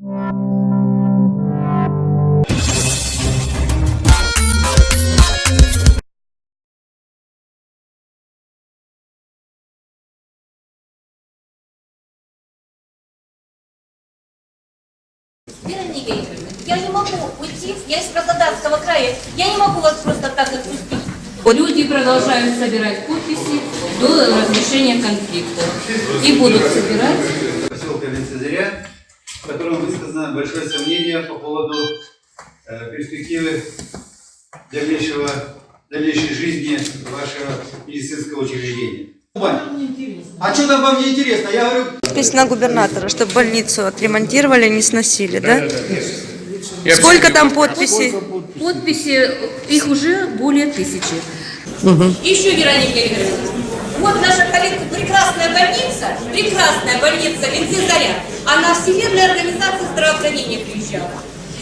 Вера я не могу уйти, я из Краснодарского края, я не могу вас просто так отпустить. Люди продолжают собирать подписи до разрешения конфликта. И будут собирать. В котором высказано большое сомнение по поводу э, перспективы дальнейшего, дальнейшей жизни вашего медицинского учреждения. А что там вам не интересно? Я говорю, Подпись на губернатора, чтобы больницу отремонтировали, не сносили, да? Сколько там подписей? Подписи, их уже более тысячи. Еще, Вероника Игоревна, вот наша коллега, прекрасная больница, прекрасная больница Винцезаря, она Всемирная организация здравоохранения приезжала.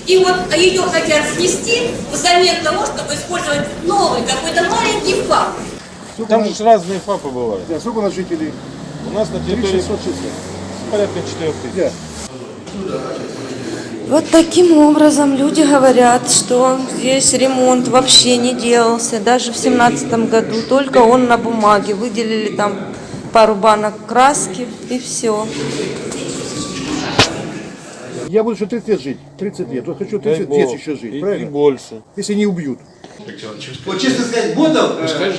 И вот ее хотят снести взамен того, чтобы использовать новый какой-то маленький факт. Там же разные ФАПы бывают. Да, сколько у нас жителей? У нас на территории 3600 числа. порядка 4 тысяч. Да. Вот таким образом люди говорят, что здесь ремонт вообще не делался, даже в семнадцатом году, только он на бумаге, выделили там пару банок краски и все. Я буду еще 30 лет жить. 30 лет. Вот хочу 30 Дай лет еще жить, И- правильно? И больше. Если не убьют. вот честно сказать, ботов, э,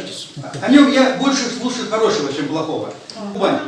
о нем я больше слушаю хорошего, чем плохого. Вань,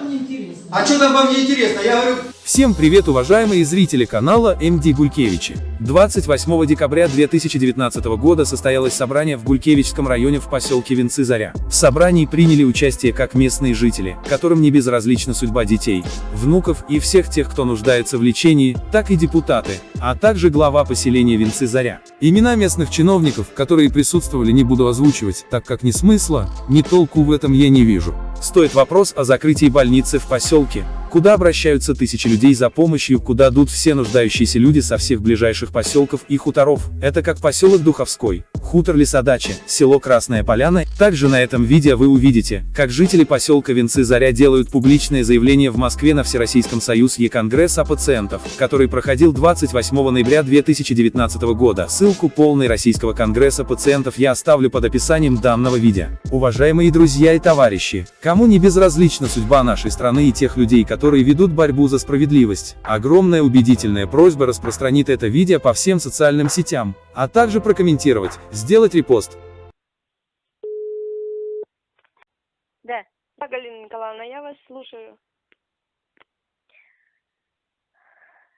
А что там вам не интересно? Я говорю, Всем привет, уважаемые зрители канала МД Гулькевичи. 28 декабря 2019 года состоялось собрание в Гулькевичском районе в поселке Венцы Заря. В собрании приняли участие как местные жители, которым не безразлична судьба детей, внуков и всех тех, кто нуждается в лечении, так и депутаты, а также глава поселения Венцы Заря. Имена местных чиновников, которые присутствовали, не буду озвучивать, так как ни смысла, ни толку в этом я не вижу. Стоит вопрос о закрытии больницы в поселке, куда обращаются тысячи людей за помощью, куда идут все нуждающиеся люди со всех ближайших поселков и хуторов. Это как поселок Духовской, хутор Лесодача, село Красная Поляна. Также на этом видео вы увидите, как жители поселка Венцы Заря делают публичное заявление в Москве на Всероссийском союз Е-конгресс пациентов, который проходил 28 ноября 2019 года. Ссылку полной российского конгресса пациентов я оставлю под описанием данного видео. Уважаемые друзья и товарищи, кому не безразлична судьба нашей страны и тех людей, которые ведут борьбу за справедливость, огромная убедительная просьба распространить это видео по всем социальным сетям, а также прокомментировать, сделать репост. Да. Да, Галина Николаевна, я вас слушаю.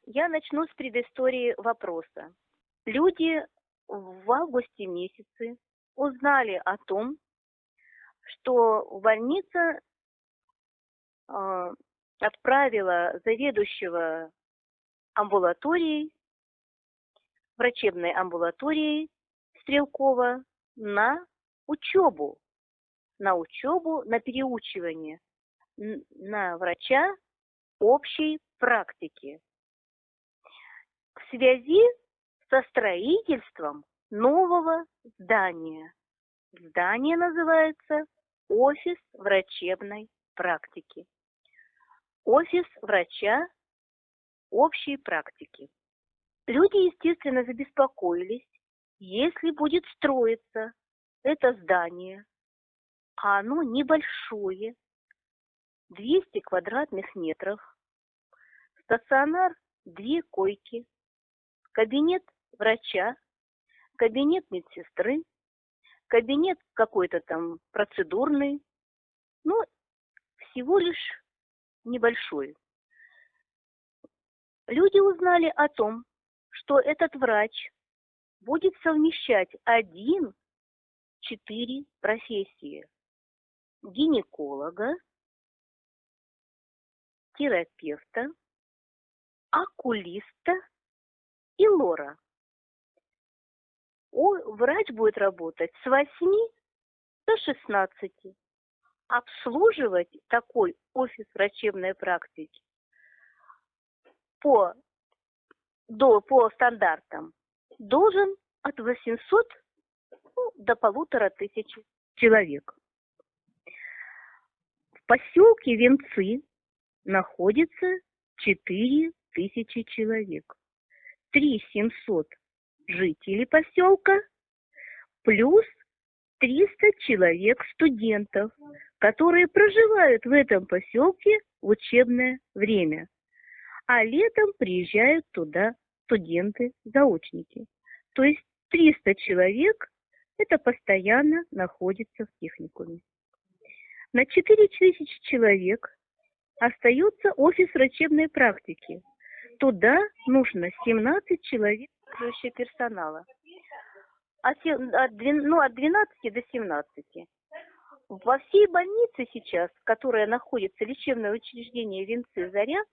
Я начну с предыстории вопроса. Люди в августе месяце узнали о том, что больница э, отправила заведующего амбулаторией, врачебной амбулаторией Стрелкова на учебу на учебу, на переучивание на врача общей практики в связи со строительством нового здания. Здание называется офис врачебной практики. Офис врача общей практики. Люди, естественно, забеспокоились, если будет строиться это здание а оно небольшое, 200 квадратных метров, стационар две койки, кабинет врача, кабинет медсестры, кабинет какой-то там процедурный, ну, всего лишь небольшой. Люди узнали о том, что этот врач будет совмещать один четыре профессии гинеколога, терапевта, окулиста и лора. О, врач будет работать с 8 до 16. Обслуживать такой офис врачебной практики по, до, по стандартам должен от 800 ну, до полутора тысяч человек. В поселке Венцы находится 4 тысячи человек. 3 700 жителей поселка плюс 300 человек студентов, которые проживают в этом поселке в учебное время. А летом приезжают туда студенты-заочники. То есть 300 человек это постоянно находится в техникуме. На 4000 человек остается офис врачебной практики. Туда нужно 17 человек персонала. От, се- от двен- ну, от 12 до 17. Во всей больнице сейчас, которая находится, лечебное учреждение Венцы Заря,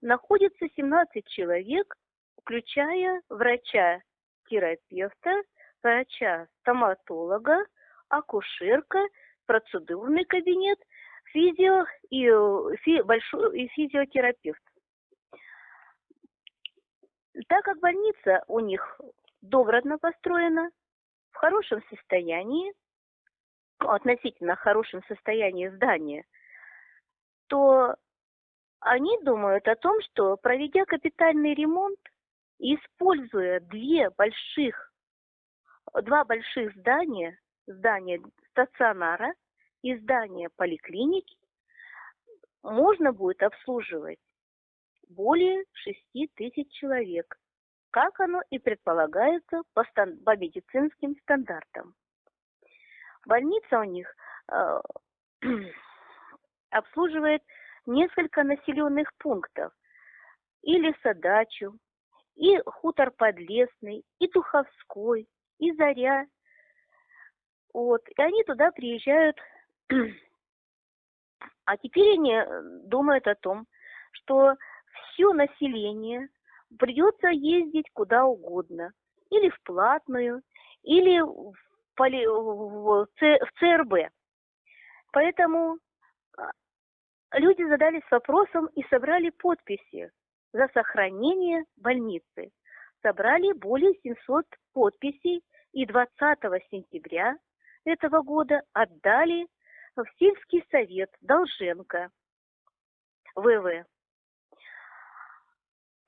находится 17 человек, включая врача-терапевта, врача-стоматолога, акушерка, процедурный кабинет, физио и, фи- большой, и физиотерапевт. Так как больница у них добротно построена, в хорошем состоянии, ну, относительно хорошем состоянии здания, то они думают о том, что проведя капитальный ремонт используя две больших, два больших здания, здание стационара и здание поликлиники, можно будет обслуживать более 6 тысяч человек, как оно и предполагается по, стан- по медицинским стандартам. Больница у них э, обслуживает несколько населенных пунктов. И Лесодачу, и Хутор Подлесный, и Туховской, и Заря. Вот. И они туда приезжают. А теперь они э, думают о том, что все население придется ездить куда угодно. Или в платную, или в, поли- в ЦРБ. Поэтому а, люди задались вопросом и собрали подписи за сохранение больницы. Собрали более 700 подписей и 20 сентября этого года отдали в сельский совет Долженко, ВВ.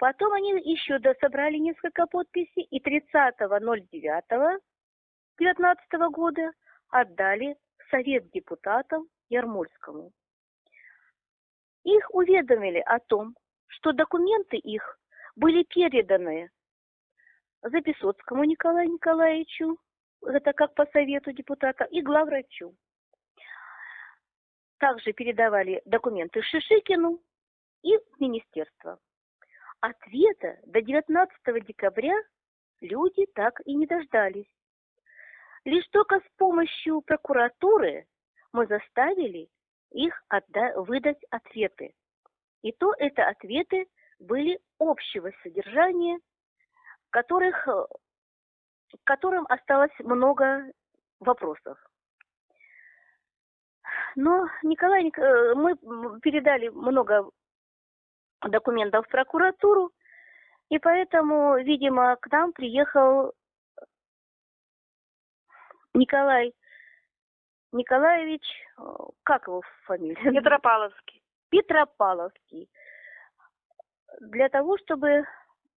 Потом они еще до- собрали несколько подписей и 30.09.2019 года отдали Совет депутатов Ярмольскому. Их уведомили о том, что документы их были переданы Записоцкому Николаю Николаевичу, это как по совету депутата, и главврачу. Также передавали документы Шишикину и в министерство. Ответа до 19 декабря люди так и не дождались. Лишь только с помощью прокуратуры мы заставили их отда- выдать ответы. И то это ответы были общего содержания, которых, к которым осталось много вопросов. Но Николай, Ник- э, мы передали много документов в прокуратуру, и поэтому, видимо, к нам приехал Николай Николаевич, как его фамилия? Петропавловский. Петропавловский. Для того, чтобы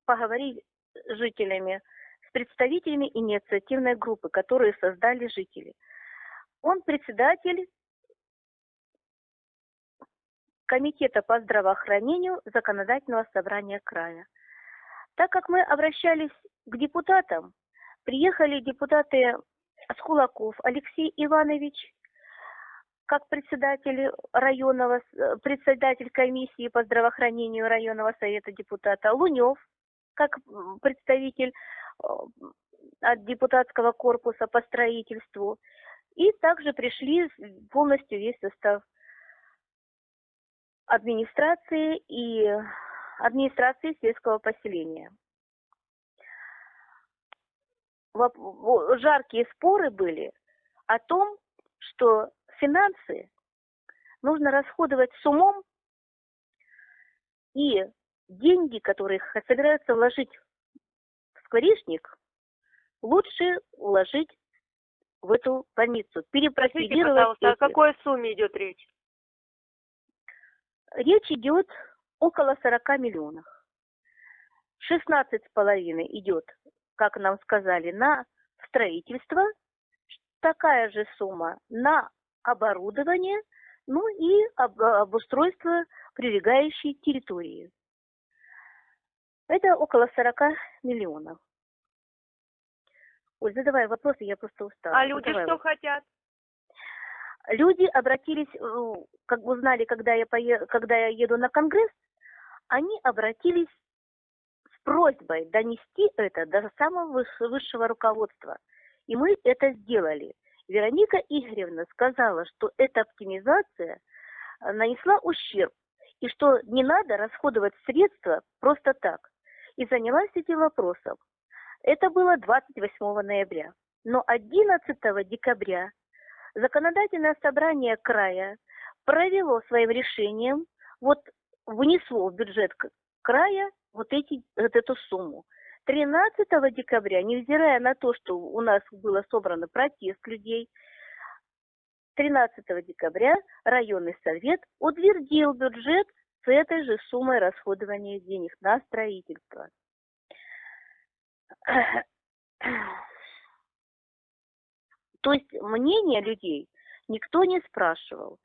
поговорить с жителями, с представителями инициативной группы, которые создали жители. Он председатель Комитета по здравоохранению Законодательного собрания края. Так как мы обращались к депутатам, приехали депутаты Скулаков Алексей Иванович, как председатель районного, э, председатель комиссии по здравоохранению районного совета депутата Лунев, как представитель э, от депутатского корпуса по строительству. И также пришли полностью весь состав администрации и администрации сельского поселения. Жаркие споры были о том, что финансы нужно расходовать с умом, и деньги, которые собираются вложить в скворечник, лучше вложить в эту больницу, перепрофилировать. пожалуйста, о какой сумме идет речь? Речь идет около 40 миллионов. 16,5 идет, как нам сказали, на строительство, такая же сумма на оборудование, ну и об- обустройство прилегающей территории. Это около 40 миллионов. Ой, задавай вопросы, я просто устала. А люди Задавай что вопросы. хотят? Люди обратились, э, как узнали, когда я, пое- когда я еду на конгресс, они обратились с просьбой донести это до самого выс- высшего руководства. И мы это сделали. Вероника Игоревна сказала, что эта оптимизация э, нанесла ущерб, и что не надо расходовать средства просто так. И занялась этим вопросом. Это было 28 ноября. Но 11 декабря законодательное собрание края провело своим решением, вот внесло в бюджет края вот, эти, вот эту сумму. 13 декабря, невзирая на то, что у нас было собрано протест людей, 13 декабря районный совет утвердил бюджет с этой же суммой расходования денег на строительство. То есть мнение людей никто не спрашивал.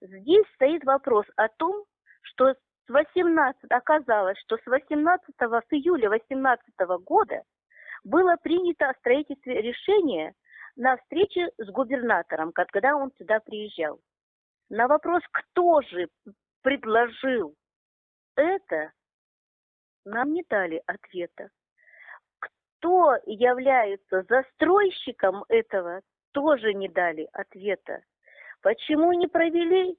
Здесь стоит вопрос о том, что с 18, оказалось, что с 18 с июля 18 года было принято о строительстве решение на встрече с губернатором, когда он сюда приезжал. На вопрос, кто же предложил это, нам не дали ответа. Кто является застройщиком этого, тоже не дали ответа. Почему не провели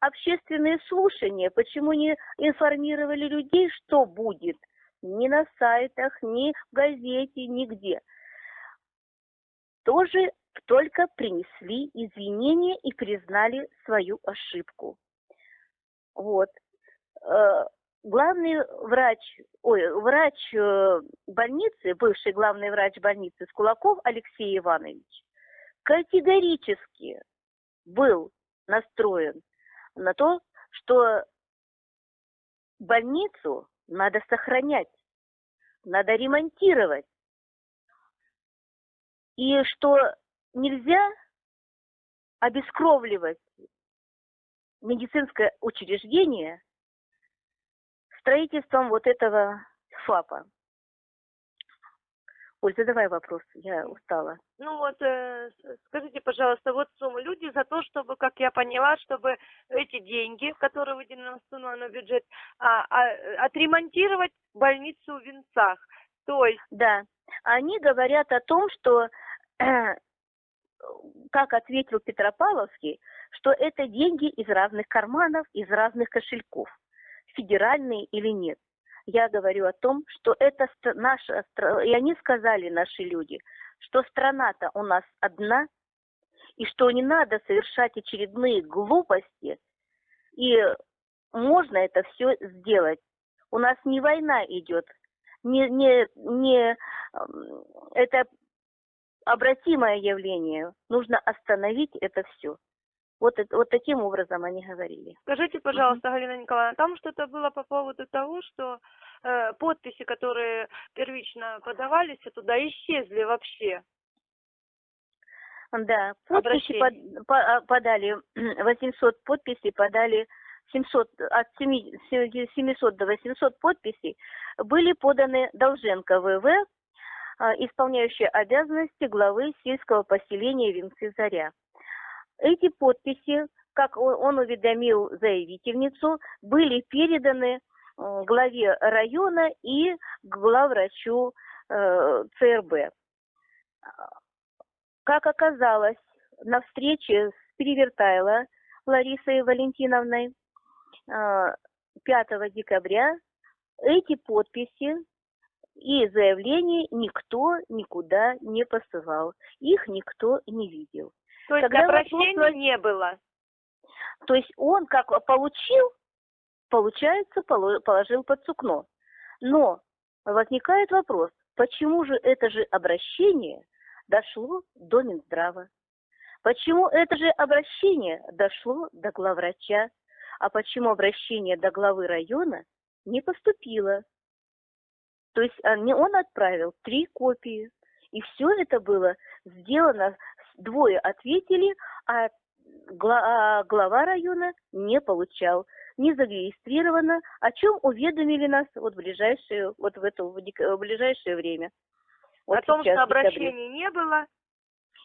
общественные слушания, почему не информировали людей, что будет? Ни на сайтах, ни в газете, нигде. Тоже только принесли извинения и признали свою ошибку. Вот. Э, Главный врач, ой, врач э, больницы, бывший главный врач больницы Скулаков Алексей Иванович, категорически был настроен на то, что больницу надо сохранять, надо ремонтировать. И что нельзя обескровливать медицинское учреждение строительством вот этого ФАПа. Оль, задавай вопрос, я устала. Ну вот, э, скажите, пожалуйста, вот сумму. Люди за то, чтобы, как я поняла, чтобы эти деньги, которые выделены в основной бюджет, а, а, отремонтировать больницу в Венцах. То есть, Да, они говорят о том, что, как ответил Петропавловский, что это деньги из разных карманов, из разных кошельков, федеральные или нет. Я говорю о том, что это наша, стра- и они сказали, наши люди, что страна-то у нас одна, и что не надо совершать очередные глупости, и можно это все сделать. У нас не война идет, не, не, не это обратимое явление. Нужно остановить это все. Вот, вот таким образом они говорили. скажите, пожалуйста, Галина Николаевна, там что-то было по поводу того, что э, подписи, которые первично подавались, туда исчезли вообще. Да, подписи под- по- а, подали, 800 подписей подали, 700, от 7 700 до 800 подписей были поданы Долженко ВВ, а, исполняющая обязанности главы сельского поселения Венцы Заря. Эти подписи, как он, уведомил заявительницу, были переданы м, главе района и главврачу э, ЦРБ. Как оказалось, на встрече с Перевертайло Ларисой Валентиновной э, 5 декабря эти подписи и заявления никто никуда не посылал. Их никто не видел. То есть Когда обращений вопрос- не было. То есть он как получил, получается, поло- положил под сукно. Но возникает вопрос, почему же это же обращение дошло до Минздрава? Почему это же обращение дошло до главврача? А почему обращение до главы района не поступило? То есть они- он отправил три копии. И все это было сделано, двое ответили, а а глава района не получал, не зарегистрировано, о чем уведомили нас вот в ближайшее, вот в это в ближайшее время. Вот О том, сейчас, что обращений не было.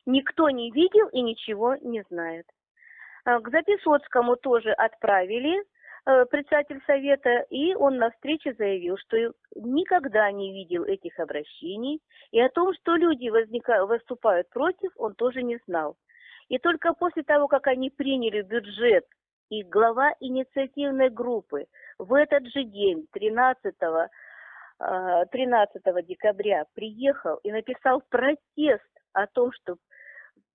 Никто не видел и ничего не знает. А, К Записоцкому тоже отправили председатель совета, и он на встрече заявил, что никогда не видел этих обращений, и о том, что люди возника- выступают против, он тоже не знал. И только после того, как они приняли бюджет, и глава инициативной группы в этот же день, 13 а, 13 декабря приехал и написал протест о том, что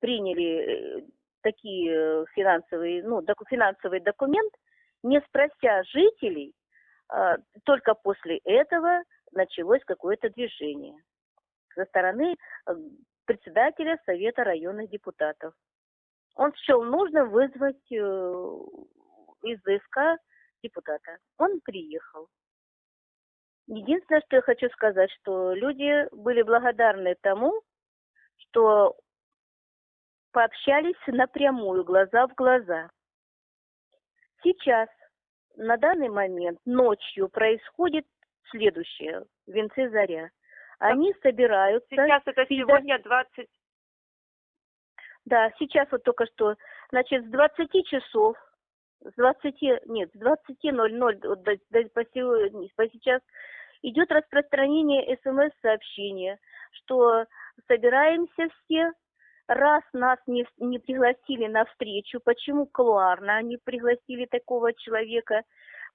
приняли э, такие э, финансовые, ну, финансовый документ, не спрося жителей, а, только после этого началось какое-то движение со стороны э, председателя Совета районных депутатов. Он счел нужным вызвать э, из ЗСК депутата. Он приехал. Единственное, что я хочу сказать, что люди были благодарны тому, что пообщались напрямую, глаза в глаза. Сейчас, на данный момент, ночью происходит следующее. Венцы Заря. Они собираются... Сейчас это сегодня 20... Да, сейчас вот только что, значит, с 20 часов, с 20, нет, с 20.00 вот до- до- по, по сейчас идет распространение СМС-сообщения, что собираемся все, раз нас не, не пригласили на встречу, почему кулуарно они пригласили такого человека,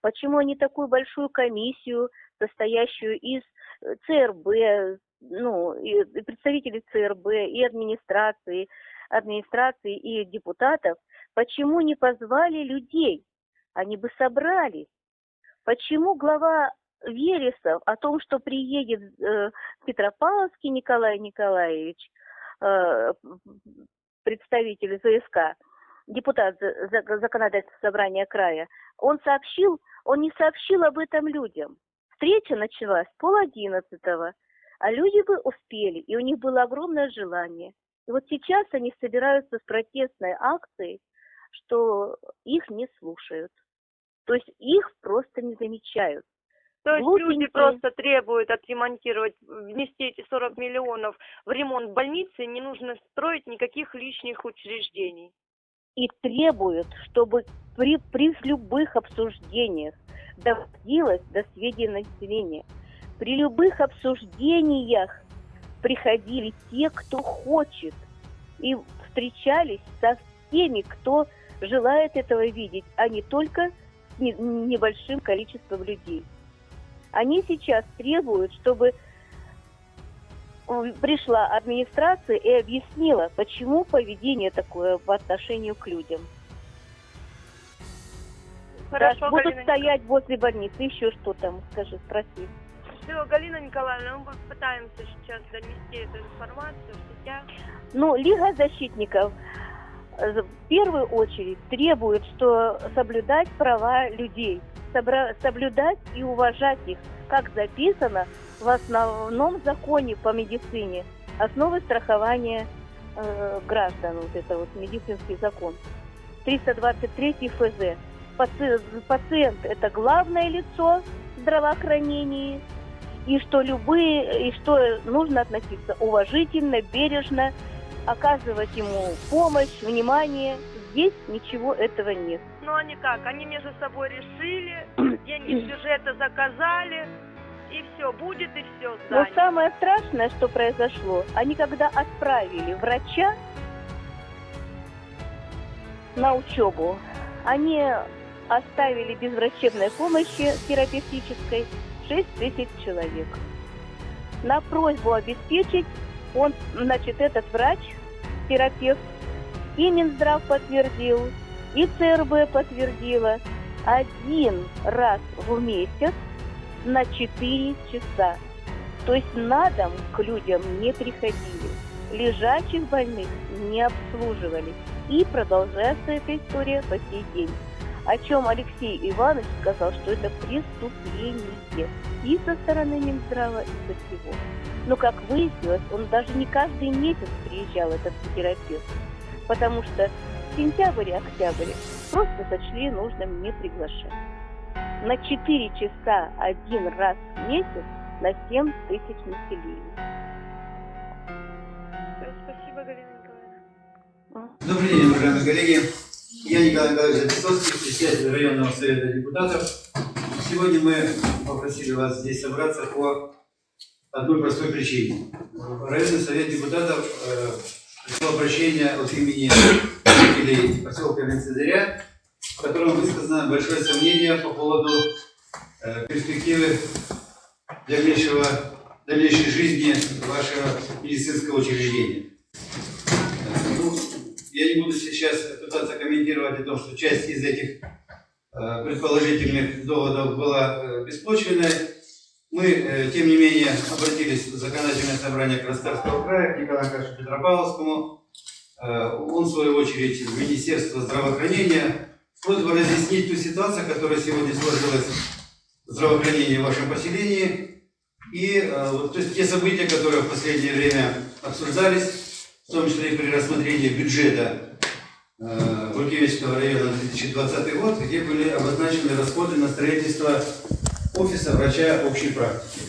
почему они такую большую комиссию, состоящую из э, ЦРБ, ну, и представителей ЦРБ, и администрации, администрации и депутатов, почему не позвали людей? Они бы собрались. Почему глава Вересов о том, что приедет э, Петропавловский Николай Николаевич, представитель ЗСК, депутат за- за- законодательного собрания края, он сообщил, он не сообщил об этом людям. Встреча началась пол одиннадцатого, а люди бы успели, и у них было огромное желание. И вот сейчас они собираются с протестной акцией, что их не слушают. То есть их просто не замечают. То есть люди Глупенькие. просто требуют отремонтировать, внести эти 40 миллионов в ремонт больницы, не нужно строить никаких лишних учреждений. и требуют, чтобы при, при любых обсуждениях доводилось до сведения населения. При любых обсуждениях приходили те, кто хочет, и встречались со всеми, кто желает этого видеть, а не только с не- небольшим количеством людей. Они сейчас требуют, чтобы пришла администрация и объяснила, почему поведение такое по отношению к людям. Хорошо, Да, будут Галина стоять возле больницы, еще что там, скажи, спроси. Все, Галина Николаевна, мы попытаемся сейчас донести эту информацию в сетях. Ну, Лига защитников э, в первую очередь требует, что соблюдать права людей, соблюдать и уважать их, как записано в основном законе по медицине, основы страхования э, граждан, вот это вот медицинский закон, 323 ФЗ. Паци- Пациент – это главное лицо в здравоохранении, и что любые, и что нужно относиться уважительно, бережно, оказывать ему помощь, внимание. Здесь ничего этого нет. Ну они как? Они между собой решили, деньги с бюджета заказали, и все, будет и все Но здание. самое страшное, что произошло, они когда отправили врача на учебу, они оставили без врачебной помощи терапевтической 6 тысяч человек. На просьбу обеспечить, он, значит, этот врач, терапевт, и Минздрав подтвердил, и ЦРБ подтвердила, один раз в месяц на 4 часа. То есть на дом к людям не приходили. Лежачих больных не обслуживали. И продолжается эта история по сей день. о чем Алексей Иванович сказал, что это преступление и со стороны Минздрава, и со всего. Но, как выяснилось, он даже не каждый месяц приезжал, этот терапевт, потому что в сентябрь и октябрь просто сочли нужным не приглашать. На 4 часа один раз в месяц на 7 тысяч населения. Спасибо, Галина Николаевна. Добрый день, уважаемые коллеги. Я Николай Николаевич Записовский, председатель районного совета депутатов. Сегодня мы попросили вас здесь собраться по одной простой причине. Районный совет депутатов э, пришло обращение от имени жителей поселка Венцезаря, в котором высказано большое сомнение по поводу э, перспективы дальнейшего, дальнейшей жизни вашего медицинского учреждения. Ну, я не буду сейчас пытаться комментировать о том, что часть из этих э, предположительных доводов была э, беспочвенной. Мы, э, тем не менее, обратились в законодательное собрание Краснодарского края к Николаю Николаевичу Петропавловскому. Э, он, в свою очередь, в Министерство здравоохранения с просьбой разъяснить ту ситуацию, которая сегодня сложилась в здравоохранении в вашем поселении. И э, то есть те события, которые в последнее время обсуждались, в том числе и при рассмотрении бюджета Гуркевичского района на 2020 год, где были обозначены расходы на строительство офиса врача общей практики.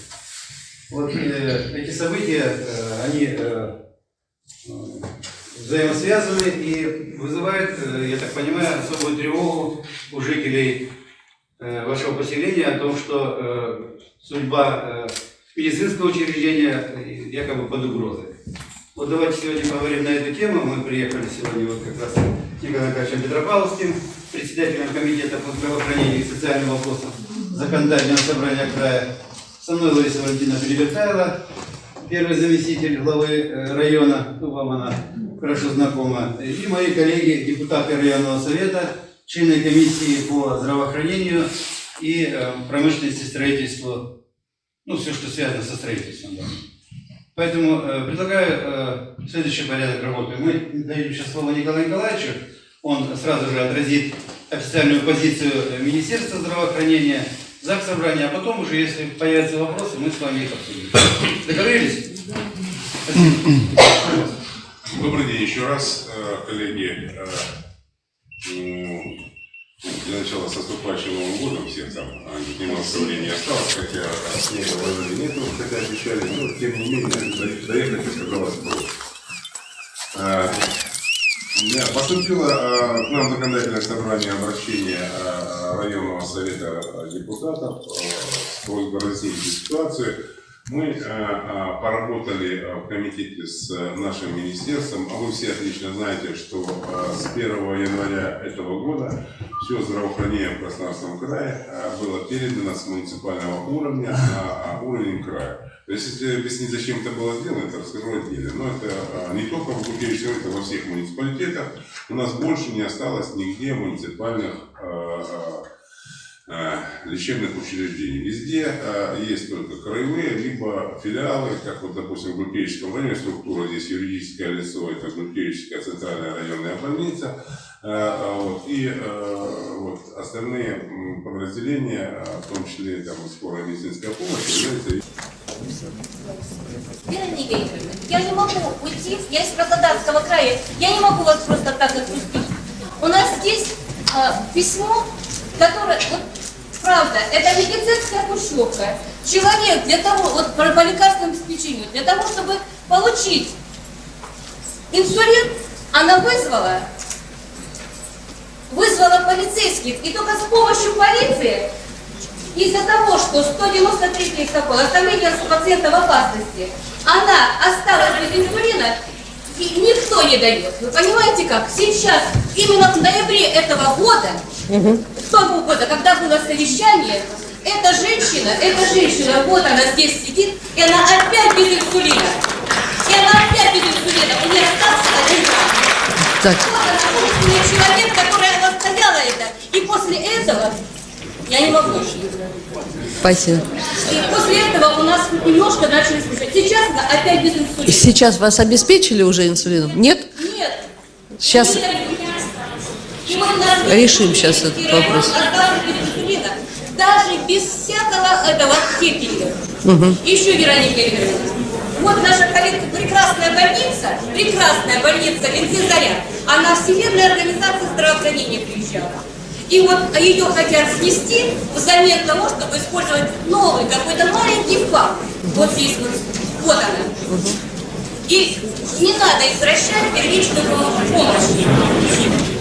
Вот э, эти события, э, они э, э, взаимосвязаны и вызывают, э, я так понимаю, особую тревогу у жителей э, вашего поселения о том, что э, судьба э, медицинского учреждения якобы под угрозой. Вот давайте сегодня поговорим на эту тему. Мы приехали сегодня вот как раз с Николаем Николаевичем Петропавловским, председателем комитета по здравоохранению и социальным вопросам законодательного собрания края. Со мной Лариса Валентина Перевертайла, первый заместитель главы э, района, ну вам она хорошо знакома, и мои коллеги, депутаты районного совета, члены комиссии по здравоохранению и э, промышленности, строительству, ну все, что связано со строительством. да. Поэтому э, предлагаю э, следующий порядок работы. Мы даем сейчас слово Николаю Николаевичу. Он сразу же отразит официальную позицию э, Министерства здравоохранения, ЗАГС собрания, а потом уже, если появятся вопросы, мы с вами их обсудим. Договорились? Добрый день еще раз, э, коллеги. Э, м, Для начала с наступающим Новым годом всех там, а, немного времени осталось, хотя снега вложили нету, хотя обещали, но тем не менее до- доехать оказалось проще. Да, Поступило э, к нам законодательное собрание обращение э, районного совета депутатов э, с просьбой разъяснить ситуацию. Мы э, э, поработали э, в комитете с нашим министерством, а вы все отлично знаете, что с 1 января этого года все здравоохранение в Краснодарском крае было передано с муниципального уровня на уровень края. То есть, если объяснить, зачем это было сделано, это расскажу отдельно. Но это э, не только в Гукевиче, это во всех муниципалитетах. У нас больше не осталось нигде муниципальных э, э, лечебных учреждений. Везде есть только краевые, либо филиалы, как вот, допустим, в Гулькевичском районе структура, здесь юридическое лицо, это Гулькевичская центральная районная больница, вот, и вот, остальные подразделения, в том числе там, скорая медицинская помощь, являются Вера Николаевна, я не могу уйти, я из Краснодарского края, я не могу вас просто так отпустить. У нас здесь а, письмо, которое, вот, правда, это медицинская пущевка. Человек для того, вот по, по лекарственному обеспечению, для того, чтобы получить инсулин, она вызвала, вызвала полицейских, и только с помощью полиции из-за того, что 193 протокол оставление пациента в опасности, она осталась без инсулина, и никто не дает. Вы понимаете как? Сейчас, именно в ноябре этого года, того года, когда было совещание, эта женщина, эта женщина, вот она здесь сидит, и она опять без инсулина. И она опять без инсулина. У нее остался один грамм. Так. Вот она, человек, который настояла это. И после этого я не могу. Спасибо. И после этого у нас немножко начали слушать. Сейчас опять без инсулина. Сейчас вас обеспечили уже инсулином? Нет? Нет. Сейчас, Решим сейчас этот вопрос. даже без всякого этого степени. Мгм. Еще Вероника Игоревна. Вот наша коллега, прекрасная больница, прекрасная больница Ленцы Заря, она Всемирная организация здравоохранения приезжала. И вот ее хотят снести взамен того, чтобы использовать новый какой-то маленький факт. Вот здесь вот, вот она. И не надо извращать первичную помощь.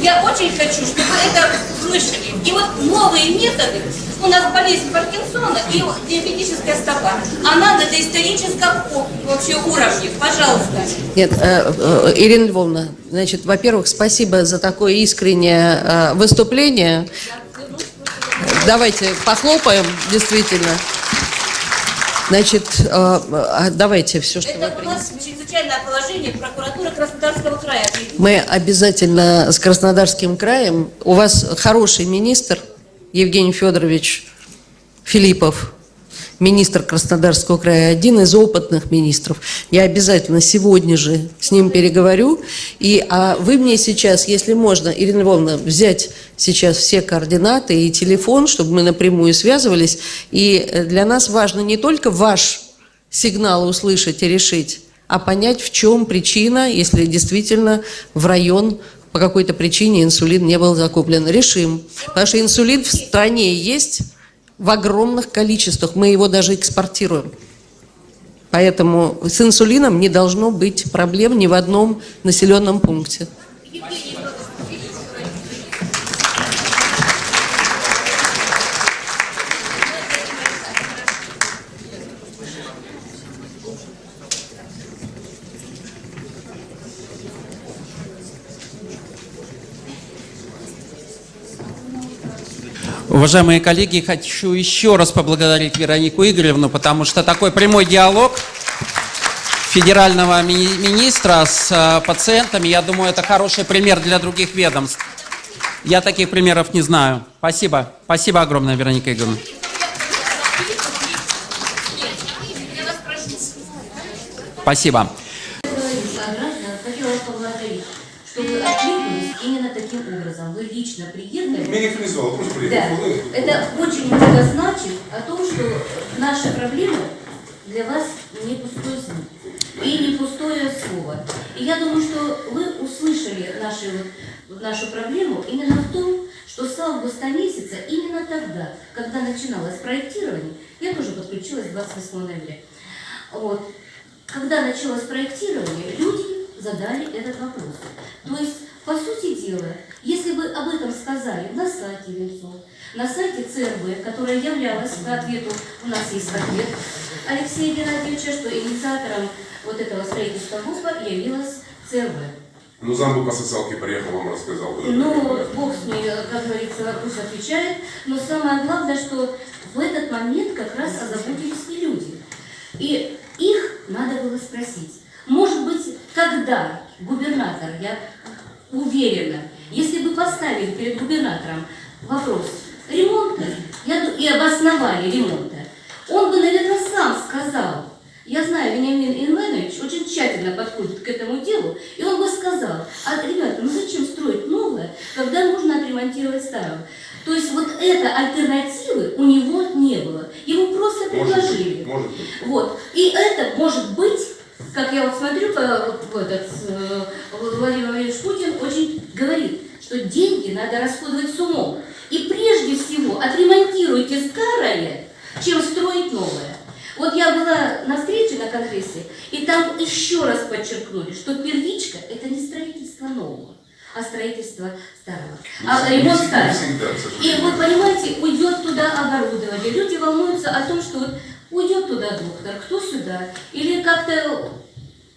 Я очень хочу, чтобы это слышали. И вот новые методы, у нас болезнь Паркинсона и диабетическая стопа, она на доисторическом вообще уровне. Пожалуйста. Нет, э, э, Ирина Львовна, значит, во-первых, спасибо за такое искреннее э, выступление. Давайте похлопаем, действительно. Значит, э, э, давайте все, что вы Это у нас чрезвычайное положение прокуратуры Краснодарского края. Мы обязательно с Краснодарским краем. У вас хороший министр Евгений Федорович Филиппов, министр Краснодарского края, один из опытных министров. Я обязательно сегодня же с ним переговорю. И а вы мне сейчас, если можно, Ирина Львовна, взять сейчас все координаты и телефон, чтобы мы напрямую связывались. И э, для нас важно не только ваш сигнал услышать и решить, а понять, в чем причина, если действительно в район по какой-то причине инсулин не был закуплен. Решим. Потому что инсулин в стране есть в огромных количествах. Мы его даже экспортируем. Поэтому с инсулином не должно быть проблем ни в одном населенном пункте. Уважаемые коллеги, хочу еще раз поблагодарить Веронику Игоревну, потому что такой прямой диалог федерального ми- министра с э, пациентами, я думаю, это хороший пример для других ведомств. Я таких примеров не знаю. Спасибо. Спасибо огромное, Вероника Игоревна. Спасибо. Меня никто не звал, просто Да, приехал. это. Очень много значит о том, что наша проблема для вас не пустой звук и не пустое слово. И я думаю, что вы услышали наши, вот, нашу проблему именно в том, что с августа месяца, именно тогда, когда начиналось проектирование, я тоже подключилась 28 ноября, вот, когда началось проектирование, люди задали этот вопрос. То есть, по сути дела, если бы об этом сказали на сайте Венцов, на сайте ЦРБ, которая являлась по ответу, у нас есть ответ Алексея Геннадьевича, что инициатором вот этого строительства ГУПа явилась ЦРБ. Ну, замбу по социалке приехал, вам рассказал. Ну, Бог с ней, как говорится, вопрос отвечает. Но самое главное, что в этот момент как раз озаботились и люди. И их надо было спросить. Может быть, когда губернатор, я уверена, если бы поставили перед губернатором вопрос ремонта я, и обосновали ремонта, он бы, наверное, сам сказал, я знаю, Вениамин Иванович очень тщательно подходит к этому делу, и он бы сказал, а, ребята, ну зачем строить новое, когда можно отремонтировать старое? То есть вот этой альтернативы у него не было. Ему просто Может предложили. быть, может быть. Вот. И это может быть, как я вот смотрю, по- в этот, э, Владимир Владимирович Путин очень говорит, что деньги надо расходовать с умом. И прежде всего отремонтируйте старое, чем строить новое. Вот я была на встрече на конгрессе, и там еще раз подчеркнули, что первичка – это не строительство нового, а строительство старого. А Не ремонт старого. И вот понимаете, уйдет туда оборудование. Люди волнуются о том, что вот уйдет туда доктор, кто сюда. Или как-то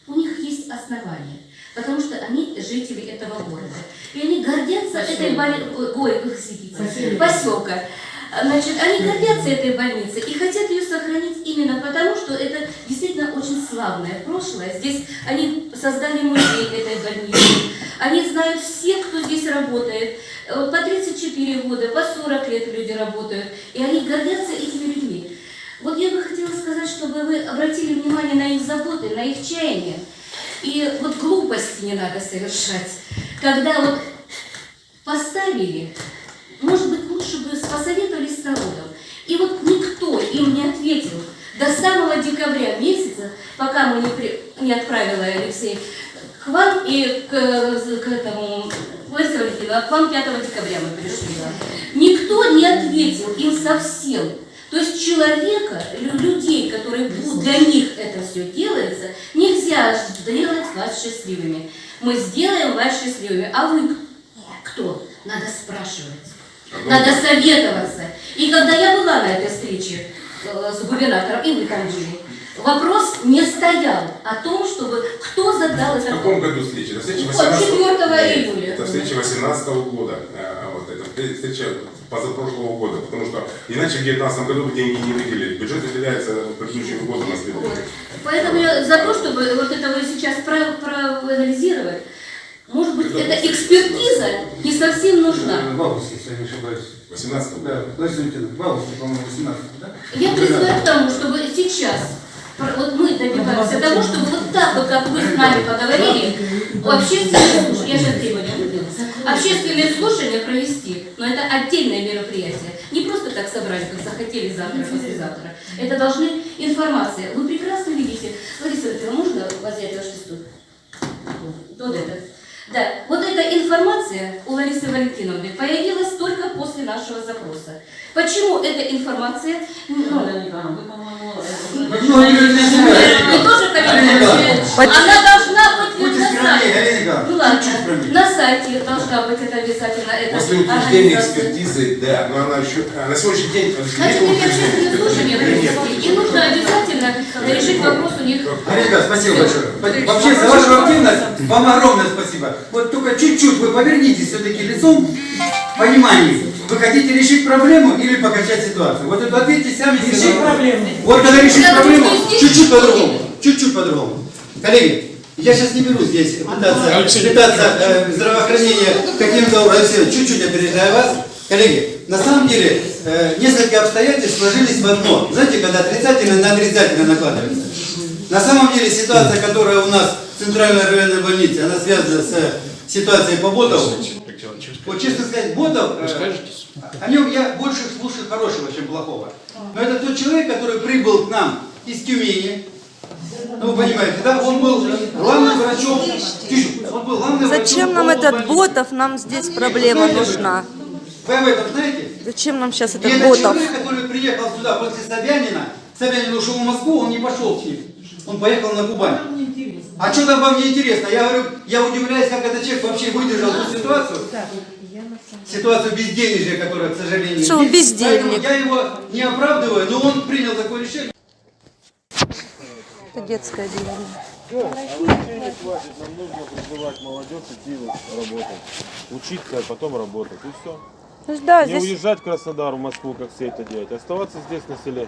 у них есть основания. Потому что они жители этого города. И они гордятся этой больницей. Ой, извините, поселка. Значит, они гордятся этой больницей и хотят ее сохранить именно потому, что это действительно очень славное прошлое. Здесь они создали музей этой больницы. Они знают всех, кто здесь работает. Э, По 34 года, по 40 лет люди работают. И они гордятся этими людьми. Вот я бы хотела сказать, чтобы вы обратили внимание на их заботы, на их чаяние. И вот глупости не надо совершать. Когда вот поставили, может быть, лучше бы посоветовались с народом. И вот никто им не ответил до самого декабря месяца, пока мы не, при- не отправила Алексей к вам и к, к этому, Лариса Валентиновна, к вам 5 декабря мы пришли. Никто не ответил им совсем. То есть человека, лю- людей, которые будут, для них это все делается, нельзя сделать вас счастливыми. Мы сделаем вас счастливыми. А вы кто? Надо спрашивать. Надо советоваться. И когда я была на этой встрече э, с губернатором, и вы там были, вопрос не стоял о том, чтобы кто задал В этот каком вопрос. году встреча? Это встреча Вот, 18 4 Нет, июля. Это встреча 18 года. Встреча позапрошлого года. Потому что иначе в 2019 году деньги не выделили. Бюджет выделяется предыдущим годом на следующий. Поэтому я за то, чтобы вот это вы сейчас про- проанализировать, может быть, эта экспертиза не совсем нужна. В августе, если я не ошибаюсь. 18 Да, в августе, по-моему, 18 да? Я призываю к тому, чтобы сейчас вот мы добиваемся того, чтобы вот так вот, как вы с нами поговорили, общественные слушания, я сейчас выдвину, общественные слушания провести, но это отдельное мероприятие. Не просто так собрали, как захотели завтра, послезавтра. Это должны информация. Вы прекрасно видите. Лариса Валентиновна, можно взять ваш листок? Вот этот. Да, вот эта информация у Ларисы Валентиновны появилась только после нашего запроса. Почему эта информация... Ну, вы тоже комментируете. Она должна Николаевна, Ну ладно, чуть-чуть скромнее. на сайте должна быть это обязательно. эта После утверждения экспертизы, да, но она еще, а на сегодняшний день Значит, нет общественные слушания провести, и нужно обязательно решить вопрос у них. Коллега, спасибо большое. Вообще, за вашу активность вам огромное спасибо. Вот только чуть-чуть вы повернитесь все-таки лицом к пониманию. Вы хотите решить проблему или покачать ситуацию? Вот это ответьте сами. Решить проблему. Вот когда решить проблему, чуть-чуть по-другому. Чуть-чуть по-другому. Коллеги, я сейчас не беру здесь пытаться, пытаться э, здравоохранение каким-то образом, чуть-чуть опережая вас. Коллеги, на самом деле э, несколько обстоятельств сложились в одно. Знаете, когда отрицательно на отрицательно накладывается. На самом деле ситуация, которая у нас в Центральной районной больнице, она связана с э, ситуацией по Ботову. Вот честно сказать, Ботов, э, о нем я больше слушаю хорошего, чем плохого. Но это тот человек, который прибыл к нам из Тюмени. Ну, вы понимаете, да? Он был главным врачом. Он был главным Зачем врачом нам этот. Ботов? Нам здесь проблема нужна. Вы об этом знаете? Зачем нам сейчас этот этот Ботов? человек, который приехал сюда после Собянина, Собянин ушел в Москву, он не пошел с ним. Он поехал на Кубань. А что там вам не интересно? Я говорю, я удивляюсь, как этот человек вообще выдержал эту ситуацию. Ситуацию безденежья, которая, к сожалению, Что есть. бездельник? Поэтому я его не оправдываю, но он принял такое решение. Это детское отделение. Денег хватит, нам нужно призывать молодежь идти вот работать. Учиться, а потом работать. И все. Ну да, Не здесь уезжать в Краснодар, в Москву, как все это делать. Оставаться здесь на селе.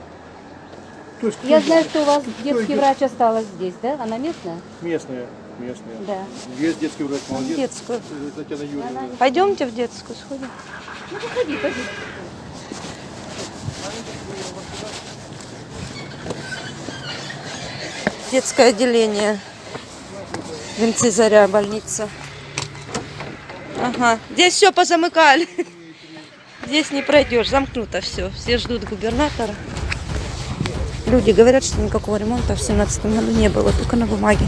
То есть Я знаю, что у вас детский врач осталась здесь, да? Она местная? местные, местные. Да. Есть детский врач, молодец. детскую. Татьяна Юрьевна. Пойдемте в детскую сходим. Ну, походи, походи. Детское отделение. Венцы Заря, больница. Ага. Здесь все позамыкали. Здесь не пройдешь, замкнуто все. Все ждут губернатора. Люди говорят, что никакого ремонта в 17 году не было, только на бумаге.